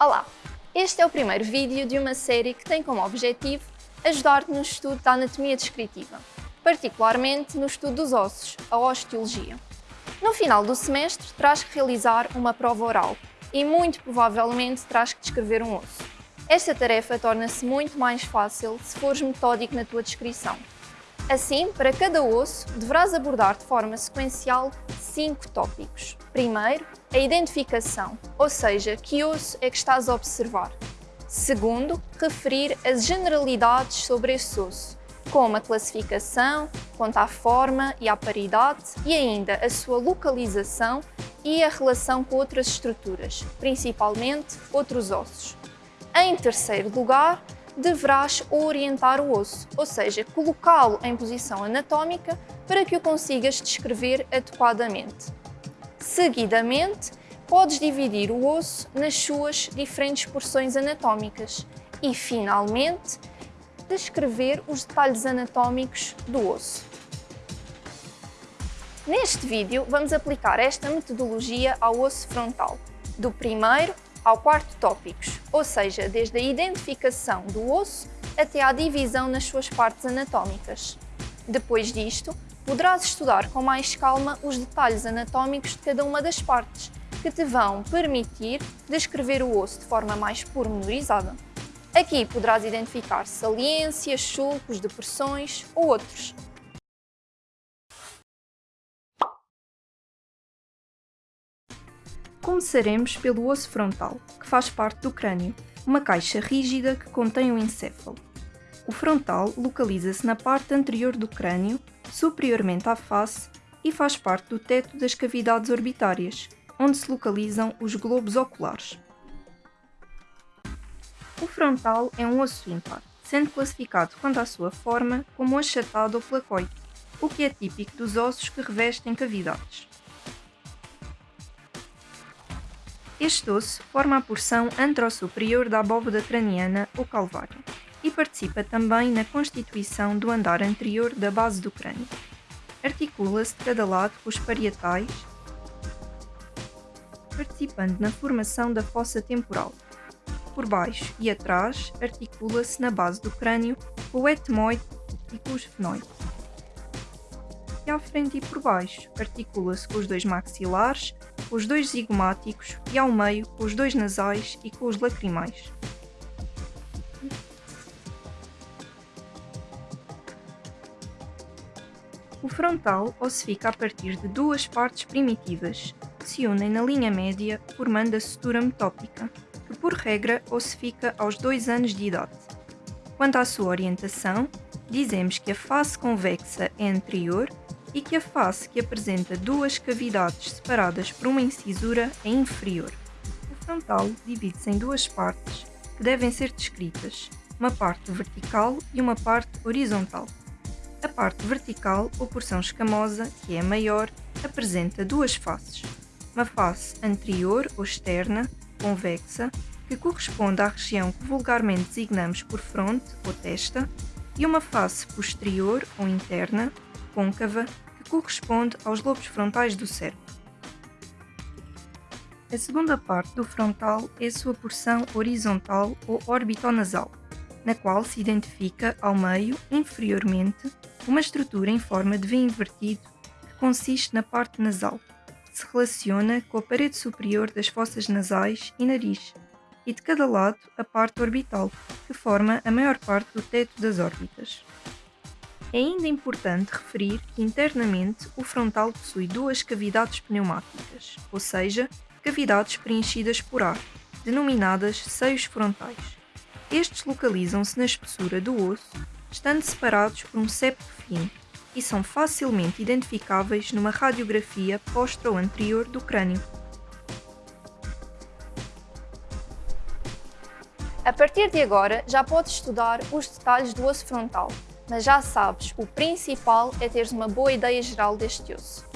Olá! Este é o primeiro vídeo de uma série que tem como objetivo ajudar-te no estudo da anatomia descritiva, particularmente no estudo dos ossos, a osteologia. No final do semestre, terás que realizar uma prova oral e muito provavelmente terás que descrever um osso. Esta tarefa torna-se muito mais fácil se fores metódico na tua descrição. Assim, para cada osso, deverás abordar de forma sequencial cinco tópicos. Primeiro, a identificação, ou seja, que osso é que estás a observar. Segundo, referir as generalidades sobre esse osso, como a classificação, quanto à forma e à paridade e ainda a sua localização e a relação com outras estruturas, principalmente outros ossos. Em terceiro lugar, deverás orientar o osso, ou seja, colocá-lo em posição anatómica para que o consigas descrever adequadamente. Seguidamente, podes dividir o osso nas suas diferentes porções anatómicas e, finalmente, descrever os detalhes anatómicos do osso. Neste vídeo, vamos aplicar esta metodologia ao osso frontal, do primeiro ao quarto tópicos, ou seja, desde a identificação do osso até à divisão nas suas partes anatómicas. Depois disto, poderás estudar com mais calma os detalhes anatómicos de cada uma das partes, que te vão permitir descrever o osso de forma mais pormenorizada. Aqui poderás identificar saliências, sulcos, depressões ou outros. Começaremos pelo osso frontal, que faz parte do crânio, uma caixa rígida que contém o encéfalo. O frontal localiza-se na parte anterior do crânio, superiormente à face, e faz parte do teto das cavidades orbitárias, onde se localizam os globos oculares. O frontal é um osso ímpar, sendo classificado quanto à sua forma como achatado ou placoide, o que é típico dos ossos que revestem cavidades. Este osso forma a porção antero-superior da abóbada craniana ou calvário e participa também na constituição do andar anterior da base do crânio. Articula-se de cada lado com os parietais, participando na formação da fossa temporal. Por baixo e atrás, articula-se na base do crânio com o etmoide e com os fenoides. E à frente e por baixo, articula-se com os dois maxilares com os dois zigomáticos e ao meio com os dois nasais e com os lacrimais. O frontal ossifica a partir de duas partes primitivas, que se unem na linha média formando a sutura metópica, que por regra ossifica aos dois anos de idade. Quanto à sua orientação, dizemos que a face convexa é anterior e que a face que apresenta duas cavidades separadas por uma incisura é inferior. O frontal divide-se em duas partes que devem ser descritas, uma parte vertical e uma parte horizontal. A parte vertical, ou porção escamosa, que é maior, apresenta duas faces. Uma face anterior ou externa, convexa, que corresponde à região que vulgarmente designamos por fronte ou testa, e uma face posterior ou interna, côncava que corresponde aos lobos frontais do cérebro. A segunda parte do frontal é a sua porção horizontal ou orbitonasal, na qual se identifica ao meio, inferiormente, uma estrutura em forma de V invertido que consiste na parte nasal, que se relaciona com a parede superior das fossas nasais e nariz, e de cada lado a parte orbital, que forma a maior parte do teto das órbitas. É ainda importante referir que internamente o frontal possui duas cavidades pneumáticas, ou seja, cavidades preenchidas por ar, denominadas seios frontais. Estes localizam-se na espessura do osso, estando separados por um septo fino, e são facilmente identificáveis numa radiografia postero-anterior do crânio. A partir de agora, já podes estudar os detalhes do osso frontal, mas já sabes, o principal é teres uma boa ideia geral deste osso.